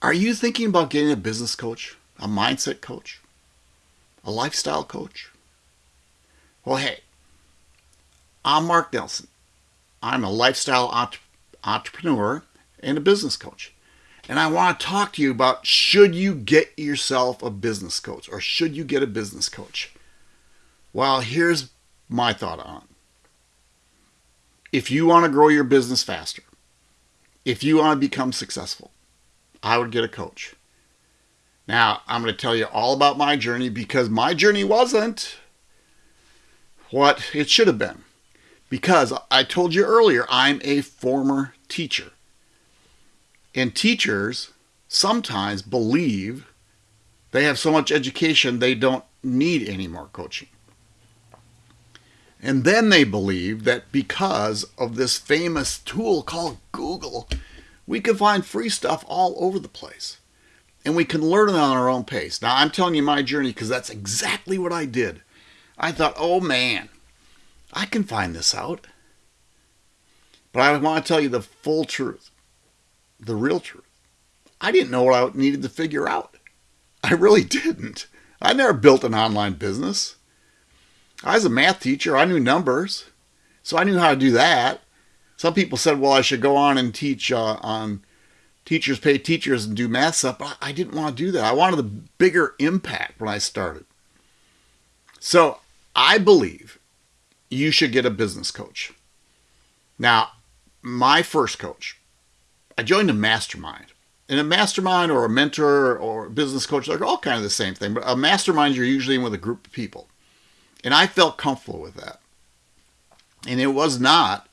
Are you thinking about getting a business coach, a mindset coach, a lifestyle coach? Well, hey, I'm Mark Nelson. I'm a lifestyle entre- entrepreneur and a business coach. And I want to talk to you about should you get yourself a business coach or should you get a business coach? Well, here's my thought on it. If you want to grow your business faster, if you want to become successful, I would get a coach. Now, I'm going to tell you all about my journey because my journey wasn't what it should have been. Because I told you earlier, I'm a former teacher. And teachers sometimes believe they have so much education they don't need any more coaching. And then they believe that because of this famous tool called Google, we can find free stuff all over the place. And we can learn it on our own pace. Now, I'm telling you my journey because that's exactly what I did. I thought, oh man, I can find this out. But I want to tell you the full truth, the real truth. I didn't know what I needed to figure out. I really didn't. I never built an online business. I was a math teacher. I knew numbers. So I knew how to do that. Some people said, well, I should go on and teach uh, on teachers pay teachers and do math stuff, but I didn't want to do that. I wanted a bigger impact when I started. So I believe you should get a business coach. Now, my first coach, I joined a mastermind. In a mastermind or a mentor or a business coach, they're all kind of the same thing, but a mastermind, you're usually in with a group of people. And I felt comfortable with that. And it was not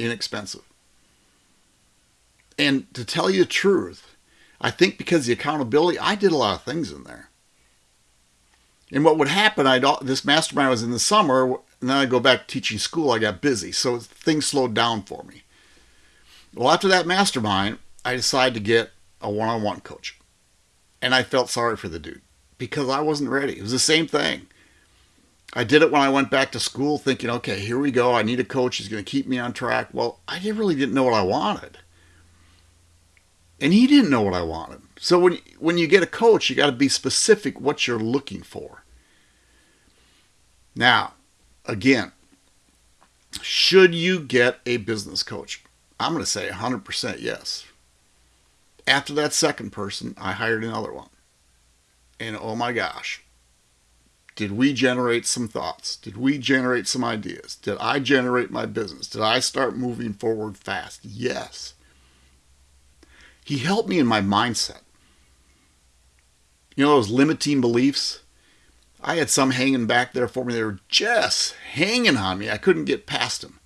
inexpensive. And to tell you the truth, I think because the accountability, I did a lot of things in there. And what would happen, I'd this mastermind was in the summer, and then I go back to teaching school. I got busy, so things slowed down for me. Well, after that mastermind, I decided to get a one-on-one coach, and I felt sorry for the dude because I wasn't ready. It was the same thing. I did it when I went back to school thinking, okay, here we go. I need a coach who's going to keep me on track. Well, I really didn't know what I wanted. And he didn't know what I wanted. So when, when you get a coach, you got to be specific what you're looking for. Now, again, should you get a business coach? I'm going to say 100% yes. After that second person, I hired another one. And oh my gosh, did we generate some thoughts? Did we generate some ideas? Did I generate my business? Did I start moving forward fast? Yes. He helped me in my mindset. You know those limiting beliefs? I had some hanging back there for me. They were just hanging on me. I couldn't get past them.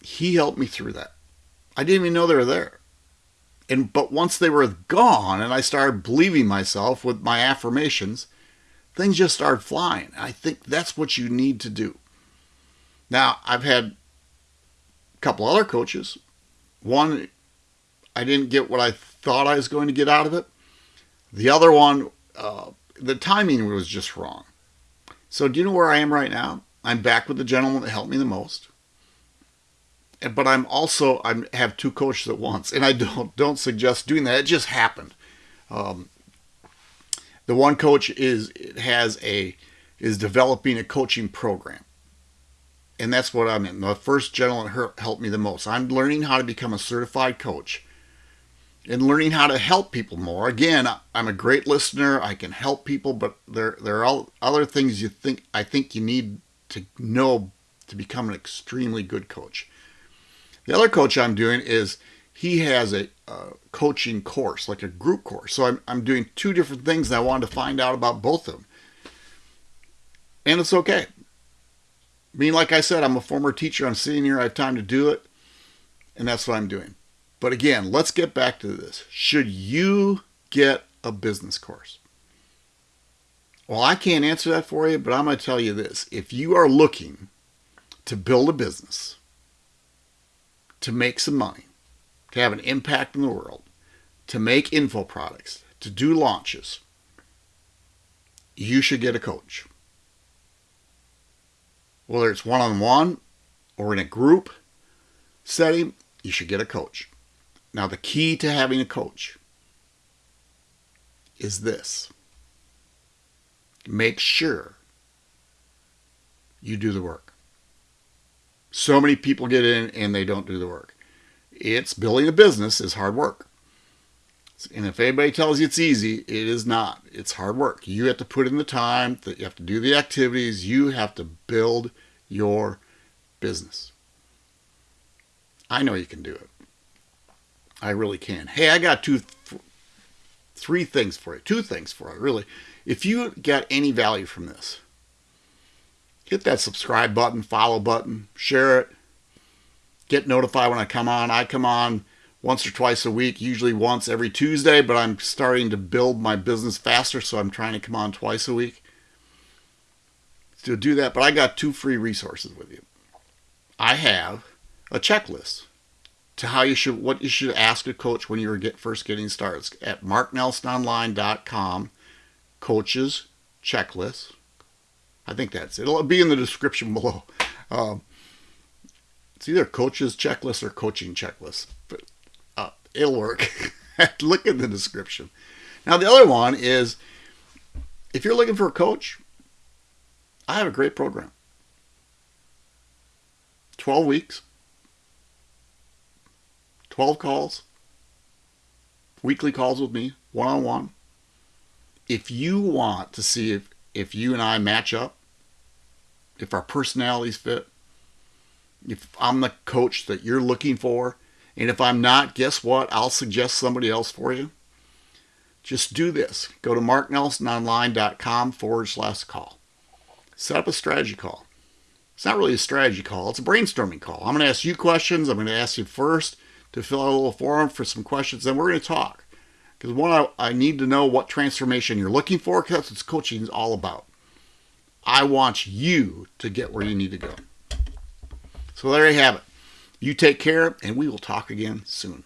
He helped me through that. I didn't even know they were there. And but once they were gone and I started believing myself with my affirmations, things just start flying. I think that's what you need to do. Now, I've had a couple other coaches. One, I didn't get what I thought I was going to get out of it. The other one, uh, the timing was just wrong. So, do you know where I am right now? I'm back with the gentleman that helped me the most. But I'm also I have two coaches at once, and I don't don't suggest doing that. It just happened. Um, the one coach is has a is developing a coaching program. And that's what I'm in. The first gentleman helped me the most. I'm learning how to become a certified coach and learning how to help people more. Again, I'm a great listener. I can help people, but there there are all other things you think I think you need to know to become an extremely good coach. The other coach I'm doing is he has a, coaching course, like a group course. So I'm, I'm doing two different things and I wanted to find out about both of them. And it's okay. I mean, like I said, I'm a former teacher. I'm sitting here. I have time to do it. And that's what I'm doing. But again, let's get back to this. Should you get a business course? Well, I can't answer that for you, but I'm going to tell you this. If you are looking to build a business, to make some money, to have an impact in the world, to make info products, to do launches, you should get a coach. Whether it's one on one or in a group setting, you should get a coach. Now, the key to having a coach is this make sure you do the work. So many people get in and they don't do the work. It's building a business is hard work. And if anybody tells you it's easy, it is not. It's hard work. You have to put in the time, that you have to do the activities, you have to build your business. I know you can do it. I really can. Hey, I got two, three things for you. Two things for you, really. If you get any value from this, hit that subscribe button, follow button, share it, get notified when I come on. I come on once or twice a week, usually once every Tuesday, but I'm starting to build my business faster, so I'm trying to come on twice a week to do that. But I got two free resources with you. I have a checklist to how you should what you should ask a coach when you're get, first getting started at marknelsononline.com coaches checklist i think that's it it'll be in the description below um, it's either coaches checklist or coaching checklist but uh, it'll work. Look in the description. Now the other one is if you're looking for a coach i have a great program. 12 weeks. 12 calls, weekly calls with me, one on one. If you want to see if, if you and I match up, if our personalities fit, if I'm the coach that you're looking for, and if I'm not, guess what? I'll suggest somebody else for you. Just do this. Go to marknelsononline.com forward slash call. Set up a strategy call. It's not really a strategy call, it's a brainstorming call. I'm going to ask you questions. I'm going to ask you first to fill out a little form for some questions. Then we're going to talk. Because one, I, I need to know what transformation you're looking for because that's what coaching is all about. I want you to get where you need to go. So there you have it. You take care, and we will talk again soon.